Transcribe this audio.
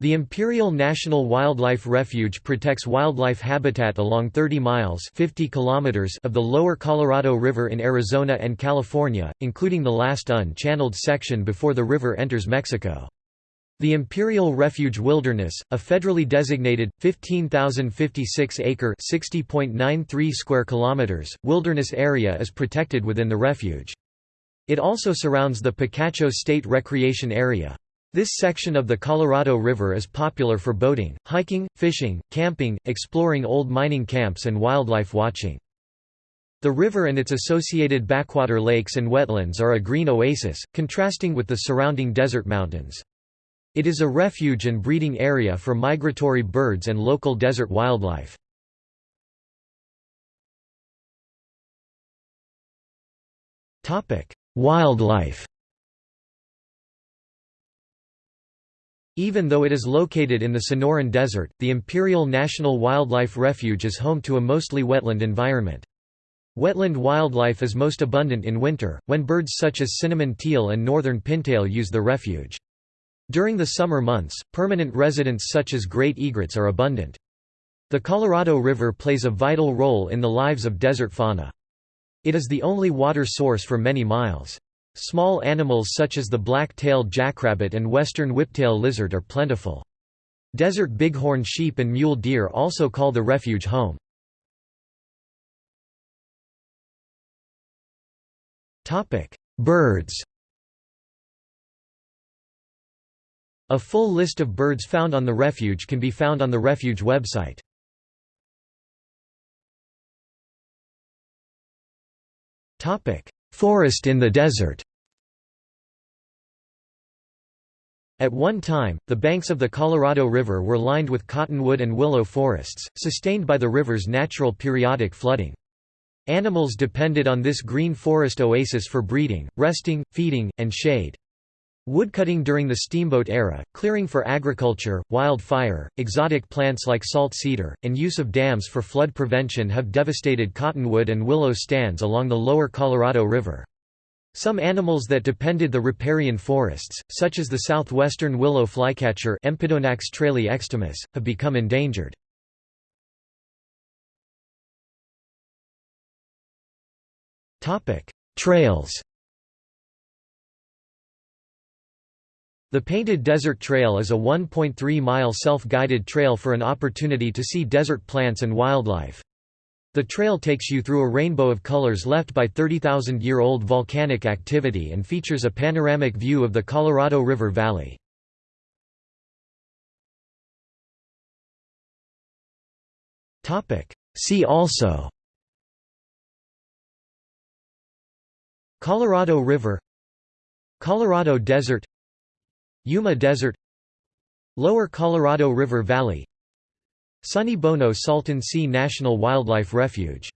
The Imperial National Wildlife Refuge protects wildlife habitat along 30 miles 50 kilometers of the lower Colorado River in Arizona and California, including the last unchanneled section before the river enters Mexico. The Imperial Refuge Wilderness, a federally designated 15,056-acre (60.93 square kilometers) wilderness area is protected within the refuge. It also surrounds the Picacho State Recreation Area. This section of the Colorado River is popular for boating, hiking, fishing, camping, exploring old mining camps and wildlife watching. The river and its associated backwater lakes and wetlands are a green oasis, contrasting with the surrounding desert mountains. It is a refuge and breeding area for migratory birds and local desert wildlife. Wildlife Even though it is located in the Sonoran Desert, the Imperial National Wildlife Refuge is home to a mostly wetland environment. Wetland wildlife is most abundant in winter, when birds such as cinnamon teal and northern pintail use the refuge. During the summer months, permanent residents such as great egrets are abundant. The Colorado River plays a vital role in the lives of desert fauna. It is the only water source for many miles. Small animals such as the black-tailed jackrabbit and western whiptail lizard are plentiful. Desert bighorn sheep and mule deer also call the refuge home. Birds A full list of birds found on the refuge can be found on the refuge website. Forest in the desert At one time, the banks of the Colorado River were lined with cottonwood and willow forests, sustained by the river's natural periodic flooding. Animals depended on this green forest oasis for breeding, resting, feeding, and shade. Woodcutting during the steamboat era, clearing for agriculture, wildfire, exotic plants like salt cedar, and use of dams for flood prevention have devastated cottonwood and willow stands along the lower Colorado River. Some animals that depended the riparian forests, such as the southwestern willow flycatcher Empidonax traillii extimus, have become endangered. Trails The Painted Desert Trail is a 1.3-mile self-guided trail for an opportunity to see desert plants and wildlife. The trail takes you through a rainbow of colors left by 30,000-year-old volcanic activity and features a panoramic view of the Colorado River Valley. See also Colorado River Colorado Desert Yuma Desert Lower Colorado River Valley Sonny Bono Salton Sea National Wildlife Refuge